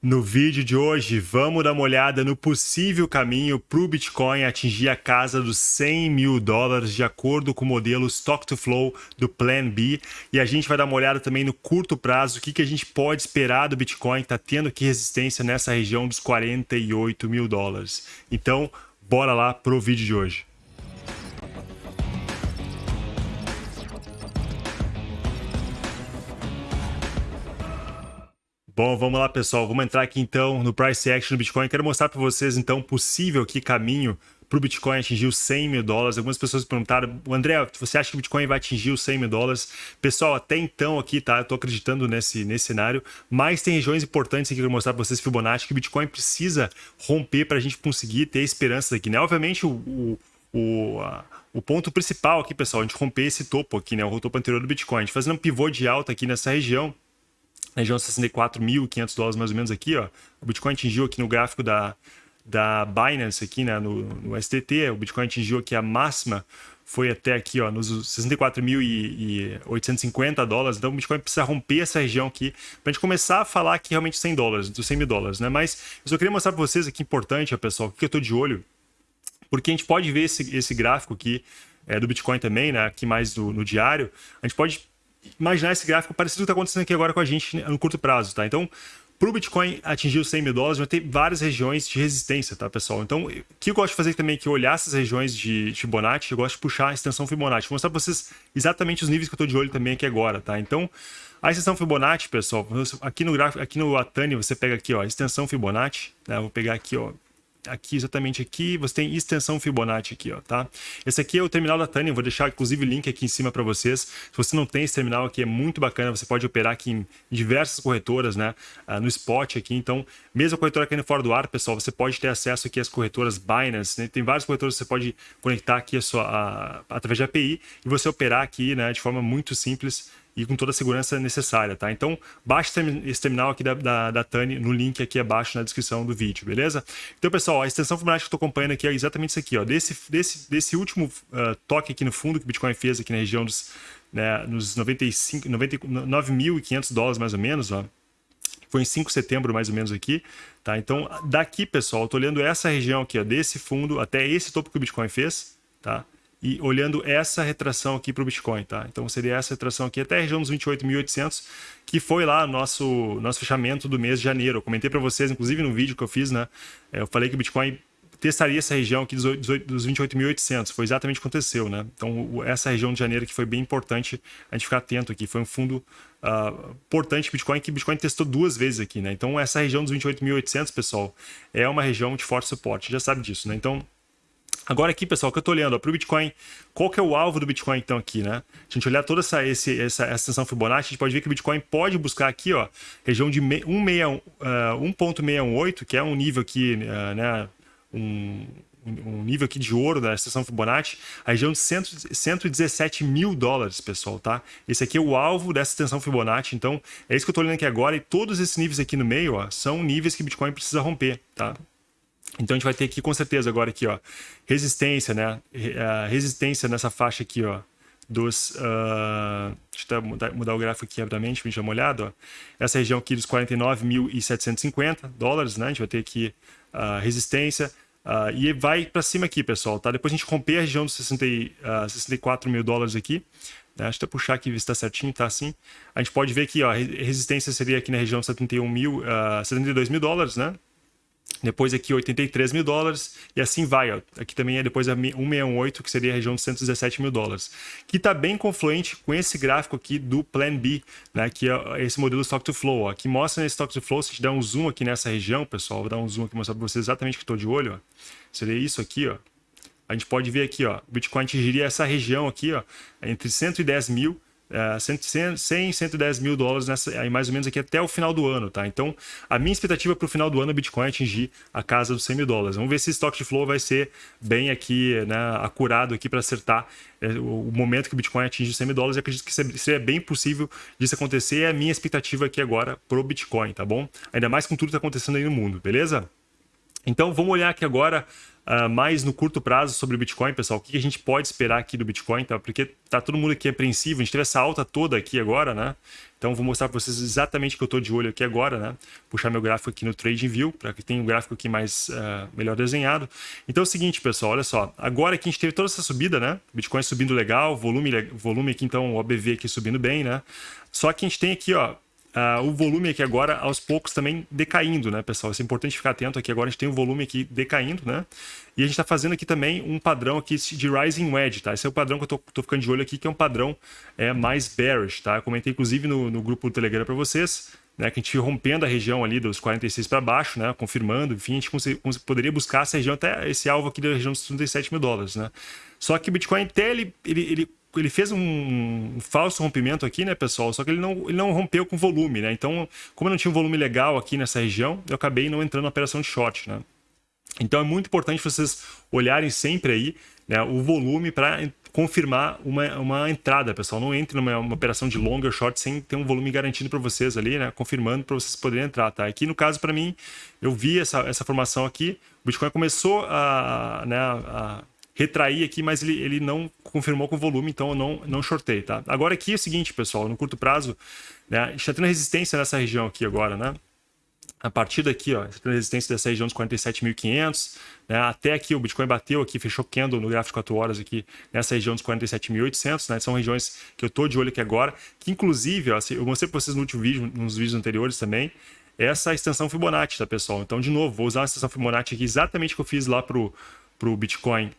No vídeo de hoje, vamos dar uma olhada no possível caminho para o Bitcoin atingir a casa dos 100 mil dólares, de acordo com o modelo Stock to Flow do Plan B. E a gente vai dar uma olhada também no curto prazo, o que, que a gente pode esperar do Bitcoin, que está tendo aqui resistência nessa região dos 48 mil dólares. Então, bora lá para o vídeo de hoje. Bom, vamos lá, pessoal. Vamos entrar aqui então no Price Action do Bitcoin. Quero mostrar para vocês então possível aqui caminho para o Bitcoin atingir os 100 mil dólares. Algumas pessoas perguntaram, André, você acha que o Bitcoin vai atingir os 100 mil dólares? Pessoal, até então aqui, tá? Eu tô acreditando nesse, nesse cenário, mas tem regiões importantes aqui que eu vou mostrar para vocês, Fibonacci, que o Bitcoin precisa romper para a gente conseguir ter esperanças aqui, né? Obviamente, o, o, o, a, o ponto principal aqui, pessoal, a gente romper esse topo aqui, né? O topo anterior do Bitcoin. A gente fazendo um pivô de alta aqui nessa região, região 64.500 dólares mais ou menos aqui, ó. O Bitcoin atingiu aqui no gráfico da, da Binance aqui, né, no, no STT, o Bitcoin atingiu aqui a máxima, foi até aqui, ó, nos 64.850 dólares, então o Bitcoin precisa romper essa região aqui para a gente começar a falar aqui realmente 100 dólares, dos 100 mil dólares, né, mas eu só queria mostrar para vocês aqui importante, ó, pessoal, o que eu estou de olho, porque a gente pode ver esse, esse gráfico aqui é, do Bitcoin também, né, aqui mais do, no diário, a gente pode imaginar esse gráfico parecido com o que está acontecendo aqui agora com a gente no curto prazo, tá? Então, para o Bitcoin atingir os 100 mil dólares, vai ter várias regiões de resistência, tá, pessoal? Então, o que eu gosto de fazer também é que olhar essas regiões de Fibonacci, eu gosto de puxar a extensão Fibonacci. Vou mostrar para vocês exatamente os níveis que eu estou de olho também aqui agora, tá? Então, a extensão Fibonacci, pessoal, aqui no gráfico, aqui no Atani, você pega aqui, ó, extensão Fibonacci, né? Eu vou pegar aqui, ó, aqui, exatamente aqui, você tem extensão Fibonacci aqui, ó, tá? Esse aqui é o terminal da Tânia, vou deixar inclusive o link aqui em cima para vocês. Se você não tem esse terminal aqui, é muito bacana, você pode operar aqui em diversas corretoras, né? Uh, no spot aqui, então, mesmo a corretora caindo fora do ar, pessoal, você pode ter acesso aqui às corretoras Binance, né? Tem várias corretoras que você pode conectar aqui a sua, a, através de API e você operar aqui, né, de forma muito simples e com toda a segurança necessária, tá? Então, baixe esse terminal aqui da, da, da Tani no link aqui abaixo na descrição do vídeo, beleza? Então, pessoal, a extensão Fibonacci que eu estou acompanhando aqui é exatamente isso aqui, ó. Desse, desse, desse último uh, toque aqui no fundo que o Bitcoin fez aqui na região dos né, nos 95, 9.500 dólares mais ou menos, ó. Foi em 5 de setembro, mais ou menos, aqui. Tá? Então, daqui, pessoal, eu tô olhando essa região aqui, ó, desse fundo até esse topo que o Bitcoin fez, tá? E olhando essa retração aqui para o Bitcoin, tá? Então seria essa retração aqui até a região dos 28.800, que foi lá nosso nosso fechamento do mês de janeiro. Eu comentei para vocês, inclusive no vídeo que eu fiz, né? É, eu falei que o Bitcoin testaria essa região aqui dos, dos 28.800. Foi exatamente o que aconteceu, né? Então essa região de janeiro que foi bem importante a gente ficar atento aqui. Foi um fundo uh, importante Bitcoin que o Bitcoin testou duas vezes aqui, né? Então essa região dos 28.800, pessoal, é uma região de forte suporte. Já sabe disso, né? Então Agora aqui, pessoal, que eu estou olhando para o Bitcoin, qual que é o alvo do Bitcoin então aqui, né? Se a gente olhar toda essa, esse, essa, essa extensão Fibonacci, a gente pode ver que o Bitcoin pode buscar aqui, ó, região de 1.618, uh, que é um nível aqui, uh, né, um, um nível aqui de ouro da extensão Fibonacci, a região de 100, 117 mil dólares, pessoal, tá? Esse aqui é o alvo dessa extensão Fibonacci, então é isso que eu estou olhando aqui agora, e todos esses níveis aqui no meio, ó, são níveis que Bitcoin precisa romper, tá? Então a gente vai ter aqui com certeza agora aqui, ó, resistência, né? Resistência nessa faixa aqui, ó, dos... Uh, deixa eu mudar, mudar, o gráfico aqui rapidamente para a gente dar uma olhada, ó. Essa região aqui dos 49.750 dólares, né? A gente vai ter aqui uh, resistência. Uh, e vai para cima aqui, pessoal, tá? Depois a gente romper a região dos 60, uh, 64 mil dólares aqui. Né? Deixa eu puxar aqui ver se está certinho, tá assim. A gente pode ver que ó, resistência seria aqui na região de 71 mil, uh, 72 mil dólares, né? Depois aqui 83 mil dólares e assim vai. Ó. Aqui também é depois a 168, que seria a região de 117 mil dólares. Que está bem confluente com esse gráfico aqui do Plan B, né? que é esse modelo Stock to Flow. Ó. Que mostra nesse Stock to Flow, se a gente der um zoom aqui nessa região, pessoal, vou dar um zoom aqui mostrar para vocês exatamente que estou de olho. Ó. Seria isso aqui, ó. A gente pode ver aqui, ó, o Bitcoin atingiria essa região aqui, ó, entre 110 mil 100, 110 mil dólares nessa, mais ou menos aqui até o final do ano, tá? Então, a minha expectativa para o final do ano é o Bitcoin atingir a casa dos 100 mil dólares. Vamos ver se esse stock de flow vai ser bem aqui, né, acurado aqui para acertar é, o momento que o Bitcoin atinge os 100 mil dólares. Eu acredito que seria bem possível disso acontecer. É a minha expectativa aqui agora pro Bitcoin, tá bom? Ainda mais com tudo que está acontecendo aí no mundo, beleza? Então vamos olhar aqui agora uh, mais no curto prazo sobre o Bitcoin, pessoal. O que a gente pode esperar aqui do Bitcoin, tá? Porque tá todo mundo aqui apreensivo. A gente teve essa alta toda aqui agora, né? Então vou mostrar para vocês exatamente o que eu estou de olho aqui agora, né? Puxar meu gráfico aqui no TradingView, para que tenha um gráfico aqui mais uh, melhor desenhado. Então é o seguinte, pessoal, olha só. Agora que a gente teve toda essa subida, né? Bitcoin subindo legal, volume, volume aqui, então o OBV aqui subindo bem, né? Só que a gente tem aqui, ó, Uh, o volume aqui agora, aos poucos, também decaindo, né, pessoal? Isso é importante ficar atento aqui. Agora a gente tem o volume aqui decaindo, né? E a gente está fazendo aqui também um padrão aqui de Rising Wedge, tá? Esse é o padrão que eu tô ficando de olho aqui, que é um padrão é, mais bearish, tá? Eu comentei, inclusive, no, no grupo do Telegram para vocês, né? Que a gente rompendo a região ali dos 46 para baixo, né? Confirmando, enfim, a gente poderia buscar essa região, até esse alvo aqui da região dos 37 mil dólares, né? Só que o Bitcoin até ele, ele, ele ele fez um, falso rompimento aqui, né, pessoal? Só que ele não, ele não rompeu com volume, né? Então, como eu não tinha um volume legal aqui nessa região, eu acabei não entrando na operação de short, né? Então, é muito importante vocês olharem sempre aí né, o volume para confirmar uma, uma entrada, pessoal. Não entre numa operação de long ou short sem ter um volume garantido para vocês ali, né? Confirmando para vocês poderem entrar, tá? Aqui, no caso, para mim, eu vi essa, essa formação aqui. O Bitcoin começou a, né, a retrair aqui, mas ele, ele não confirmou com volume, então eu não, não shortei, tá? Agora aqui é o seguinte, pessoal, no curto prazo, né, está tendo resistência nessa região aqui agora, né? A partir daqui, ó, tendo resistência dessa região dos 47.500, né? Até aqui o Bitcoin bateu aqui, fechou candle no gráfico de 4 horas aqui, nessa região dos 47.800, né? São regiões que eu estou de olho aqui agora, que inclusive, ó, eu mostrei para vocês no último vídeo, nos vídeos anteriores também, essa extensão Fibonacci, tá, pessoal? Então, de novo, vou usar a extensão Fibonacci aqui exatamente que eu fiz lá pro, pro Bitcoin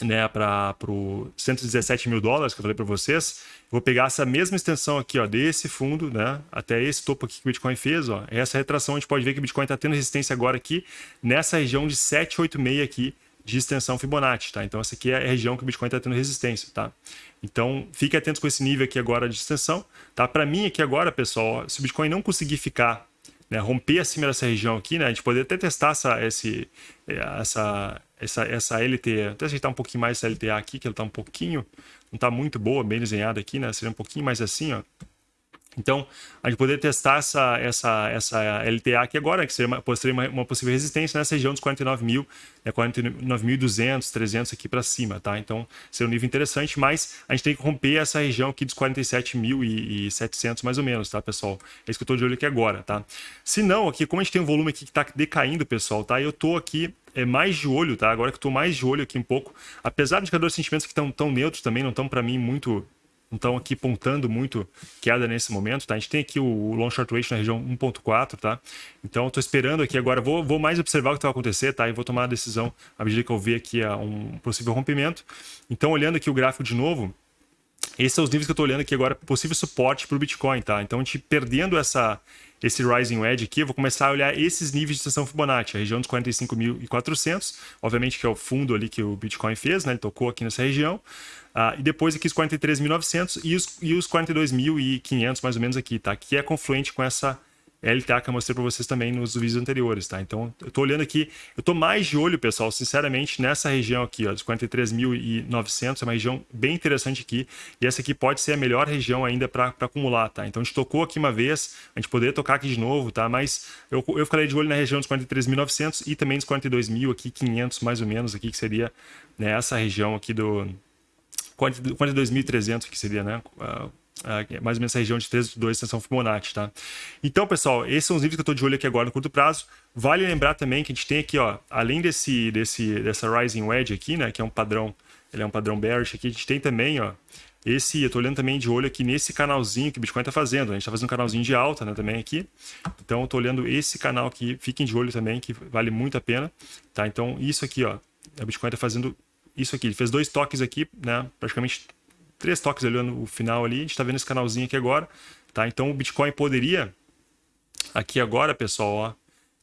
né, para os 117 mil dólares que eu falei para vocês, vou pegar essa mesma extensão aqui, ó, desse fundo, né, até esse topo aqui que o Bitcoin fez, ó, essa retração a gente pode ver que o Bitcoin está tendo resistência agora aqui nessa região de 786 aqui de extensão Fibonacci, tá? Então essa aqui é a região que o Bitcoin está tendo resistência, tá? Então fique atento com esse nível aqui agora de extensão, tá? Para mim aqui agora, pessoal, ó, se o Bitcoin não conseguir ficar né, romper acima dessa região aqui, né, a gente poderia até testar essa, esse, essa, essa, essa LTA, até ajeitar um pouquinho mais essa LTA aqui, que ela está um pouquinho, não está muito boa, bem desenhada aqui, né, seria um pouquinho mais assim, ó. Então, a gente poderia testar essa, essa, essa LTA aqui agora, que seria uma, seria uma, uma possível resistência nessa região dos 49 mil, né, 49.200, 300 aqui para cima, tá? Então, seria um nível interessante, mas a gente tem que romper essa região aqui dos 47.700 mais ou menos, tá, pessoal? É isso que eu estou de olho aqui agora, tá? Se não, aqui, como a gente tem um volume aqui que está decaindo, pessoal, tá? Eu estou aqui é mais de olho, tá? Agora que estou mais de olho aqui um pouco, apesar dos indicadores de sentimentos que estão tão neutros também, não estão para mim muito não estão aqui pontando muito queda nesse momento, tá? A gente tem aqui o long short ratio na região 1.4, tá? Então, estou esperando aqui agora, vou, vou mais observar o que vai acontecer, tá? E vou tomar a decisão à medida que eu ver aqui um possível rompimento. Então, olhando aqui o gráfico de novo, esses são os níveis que eu estou olhando aqui agora, possível suporte para o Bitcoin, tá? Então, a gente perdendo essa, esse Rising Wedge aqui, eu vou começar a olhar esses níveis de extensão Fibonacci, a região dos 45.400, obviamente que é o fundo ali que o Bitcoin fez, né? Ele tocou aqui nessa região. Uh, e depois aqui os 43.900 e os, e os 42.500 mais ou menos aqui, tá? Que é confluente com essa LTA que eu mostrei para vocês também nos vídeos anteriores, tá? Então, eu estou olhando aqui, eu estou mais de olho, pessoal, sinceramente, nessa região aqui, ó, dos 43.900, é uma região bem interessante aqui, e essa aqui pode ser a melhor região ainda para acumular, tá? Então, a gente tocou aqui uma vez, a gente poderia tocar aqui de novo, tá? Mas eu, eu ficaria de olho na região dos 43.900 e também dos 42.000 aqui, 500 mais ou menos aqui, que seria né, essa região aqui do 42.300, que seria, né? Uh, uh, mais ou menos essa região de 3,2 extensão Fibonacci, tá? Então, pessoal, esses são os níveis que eu estou de olho aqui agora no curto prazo. Vale lembrar também que a gente tem aqui, ó, além desse, desse, dessa Rising Wedge aqui, né? Que é um padrão, ele é um padrão bearish aqui, a gente tem também, ó, esse, eu estou olhando também de olho aqui nesse canalzinho que o Bitcoin está fazendo. A gente está fazendo um canalzinho de alta né, também aqui. Então, eu estou olhando esse canal aqui. Fiquem de olho também, que vale muito a pena. Tá? Então, isso aqui, ó. O Bitcoin está fazendo isso aqui. Ele fez dois toques aqui, né? Praticamente três toques ali no final ali. A gente está vendo esse canalzinho aqui agora, tá? Então o Bitcoin poderia aqui agora, pessoal, ó,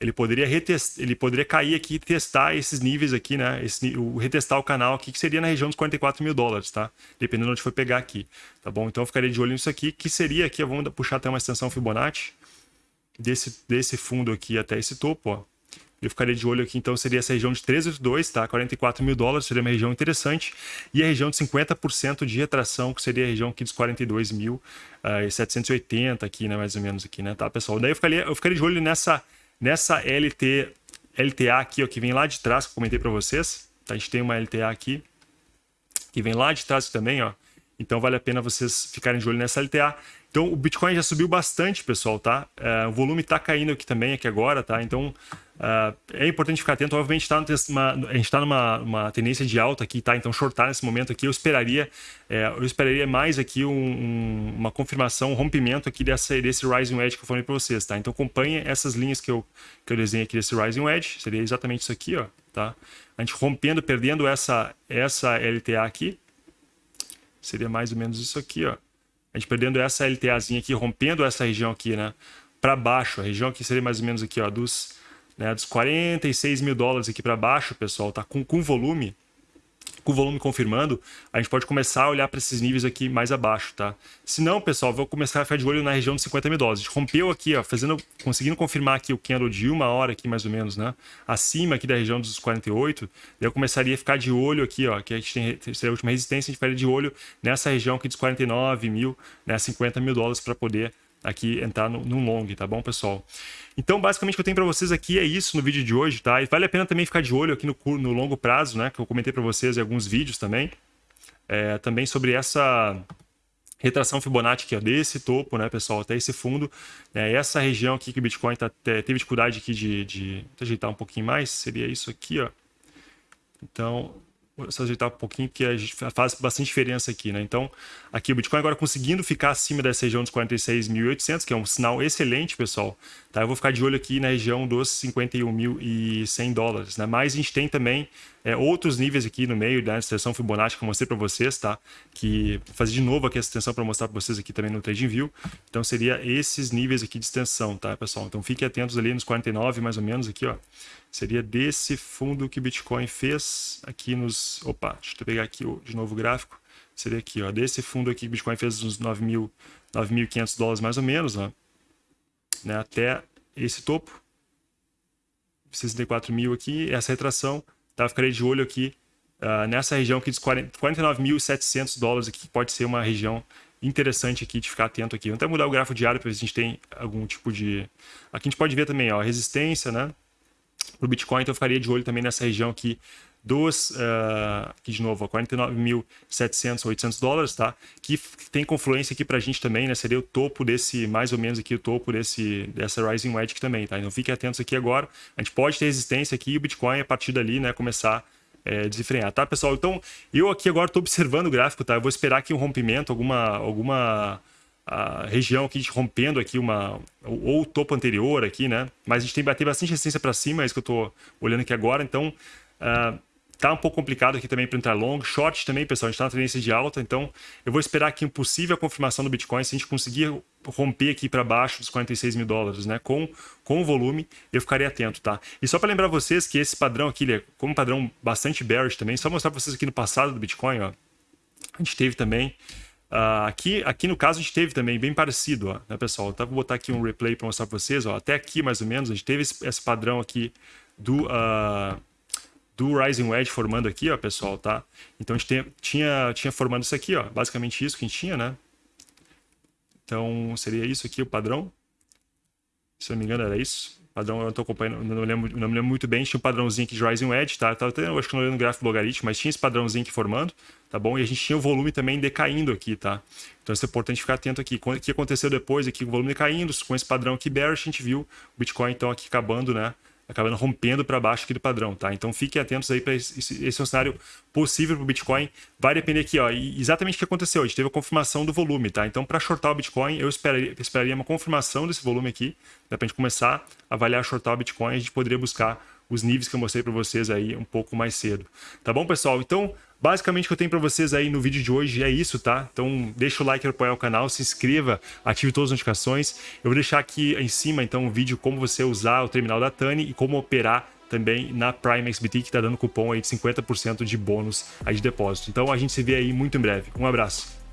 ele poderia retestar, ele poderia cair aqui e testar esses níveis aqui, né? Esse, o, retestar o canal aqui, que seria na região dos 44 mil dólares, tá? Dependendo de onde for pegar aqui, tá bom? Então eu ficaria de olho nisso aqui, que seria aqui, vamos puxar até uma extensão Fibonacci desse, desse fundo aqui até esse topo, ó. Eu ficaria de olho aqui, então, seria essa região de 382, tá? 44 mil dólares, seria uma região interessante. E a região de 50% de retração, que seria a região aqui dos 42.780 uh, aqui, né? Mais ou menos aqui, né? Tá, pessoal? Daí eu ficaria, eu ficaria de olho nessa, nessa LT LTA aqui, ó, que vem lá de trás, que eu comentei para vocês. Tá? A gente tem uma LTA aqui, que vem lá de trás também, ó. Então vale a pena vocês ficarem de olho nessa LTA. Então o Bitcoin já subiu bastante, pessoal, tá? É, o volume está caindo aqui também, aqui agora, tá? Então uh, é importante ficar atento. Obviamente tá numa, a gente está numa uma tendência de alta aqui, tá? Então shortar nesse momento aqui, eu esperaria, é, eu esperaria mais aqui um, um, uma confirmação, um rompimento aqui dessa, desse Rising Wedge que eu falei para vocês, tá? Então acompanhe essas linhas que eu, que eu desenhei aqui desse Rising Wedge, seria exatamente isso aqui, ó, tá? A gente rompendo, perdendo essa, essa LTA aqui, seria mais ou menos isso aqui, ó a gente perdendo essa LTAzinha aqui, rompendo essa região aqui, né? Para baixo, a região aqui seria mais ou menos aqui, ó, dos, né, dos 46 mil dólares aqui para baixo, pessoal, tá? Com, com volume, com o volume confirmando, a gente pode começar a olhar para esses níveis aqui mais abaixo, tá? Se não, pessoal, vou começar a ficar de olho na região de 50 mil dólares. A gente rompeu aqui, ó, fazendo, conseguindo confirmar aqui o candle de uma hora aqui, mais ou menos, né? Acima aqui da região dos 48, eu começaria a ficar de olho aqui, ó, que a gente tem seria a última resistência, a gente ficaria de olho nessa região aqui dos 49 mil, né, 50 mil dólares para poder aqui entrar no, no long, tá bom, pessoal? Então, basicamente, o que eu tenho para vocês aqui é isso no vídeo de hoje, tá? E vale a pena também ficar de olho aqui no, no longo prazo, né? Que eu comentei para vocês em alguns vídeos também. É, também sobre essa retração Fibonacci aqui, ó, desse topo, né, pessoal, até esse fundo. É, essa região aqui que o Bitcoin tá, teve dificuldade aqui de, de ajeitar um pouquinho mais, seria isso aqui, ó. Então, Só ajeitar um pouquinho, gente faz bastante diferença aqui, né? Então, aqui o Bitcoin agora conseguindo ficar acima dessa região dos 46.800, que é um sinal excelente, pessoal. Tá? Eu vou ficar de olho aqui na região dos 51.100 dólares, né? Mas a gente tem também é, outros níveis aqui no meio da extensão Fibonacci que eu mostrei para vocês, tá? Que vou fazer de novo aqui essa extensão para mostrar para vocês aqui também no TradingView. Então, seria esses níveis aqui de extensão, tá, pessoal? Então, fiquem atentos ali nos 49, mais ou menos, aqui, ó seria desse fundo que Bitcoin fez aqui nos... Opa, deixa eu pegar aqui de novo o gráfico. Seria aqui, ó, desse fundo aqui que Bitcoin fez uns 9.500 dólares mais ou menos, ó, né, até esse topo. 64 mil aqui, essa retração, tá? Ficarei de olho aqui uh, nessa região aqui dos 49.700 dólares aqui, que pode ser uma região interessante aqui de ficar atento aqui. Vamos até mudar o gráfico diário para ver se a gente tem algum tipo de... Aqui a gente pode ver também, ó, resistência, né? Para o Bitcoin, então eu ficaria de olho também nessa região aqui dos, uh, aqui de novo, 49.700, 800 dólares, tá? Que tem confluência aqui para a gente também, né? Seria o topo desse, mais ou menos aqui o topo desse, dessa Rising Wedge também, tá? Então fiquem atentos aqui agora. A gente pode ter resistência aqui e o Bitcoin, a partir dali, né, começar é, desenfrear, tá, pessoal? Então, eu aqui agora estou observando o gráfico, tá? Eu vou esperar aqui um rompimento, alguma, alguma a região aqui rompendo aqui uma ou o topo anterior aqui, né? Mas a gente tem bater bastante resistência para cima, é isso que eu estou olhando aqui agora. Então uh, tá um pouco complicado aqui também para entrar long, short também, pessoal. A gente está na tendência de alta, então eu vou esperar aqui possível confirmação do Bitcoin se a gente conseguir romper aqui para baixo dos 46 mil dólares, né? Com com o volume, eu ficaria atento, tá? E só para lembrar vocês que esse padrão aqui, ele é como um padrão bastante bearish também. Só mostrar para vocês aqui no passado do Bitcoin, ó. A gente teve também Uh, aqui, aqui no caso a gente teve também bem parecido, ó, né, pessoal? Então, vou botar aqui um replay para mostrar para vocês. Ó, até aqui, mais ou menos, a gente teve esse, esse padrão aqui do, uh, do Rising Wedge formando aqui, ó, pessoal, tá? Então a gente tem, tinha, tinha formando isso aqui, ó, basicamente isso que a gente tinha, né? Então seria isso aqui o padrão. Se eu não me engano, era isso padrão, eu não tô acompanhando, não, lembro, não me lembro muito bem, tinha um padrãozinho aqui de Rising Edge, tá? Tava até, eu acho que não olhando o gráfico logaritmo, mas tinha esse padrãozinho aqui formando, tá bom? E a gente tinha o volume também decaindo aqui, tá? Então isso é importante ficar atento aqui. O que aconteceu depois aqui, o volume decaindo, com esse padrão aqui bearish, a gente viu o Bitcoin então aqui acabando, né? Acabando rompendo para baixo aqui do padrão, tá? Então fiquem atentos aí para esse, esse é um cenário possível para o Bitcoin. Vai depender aqui, ó, exatamente o que aconteceu. A gente teve a confirmação do volume, tá? Então para shortar o Bitcoin, eu esperaria, esperaria uma confirmação desse volume aqui, para a gente começar a avaliar shortar o Bitcoin, a gente poderia buscar os níveis que eu mostrei para vocês aí um pouco mais cedo. Tá bom, pessoal? Então, basicamente o que eu tenho para vocês aí no vídeo de hoje é isso, tá? Então, deixa o like para apoiar o canal, se inscreva, ative todas as notificações. Eu vou deixar aqui em cima, então, um vídeo como você usar o terminal da Tani e como operar também na Prime XBT, que está dando cupom aí de 50% de bônus aí de depósito. Então, a gente se vê aí muito em breve. Um abraço.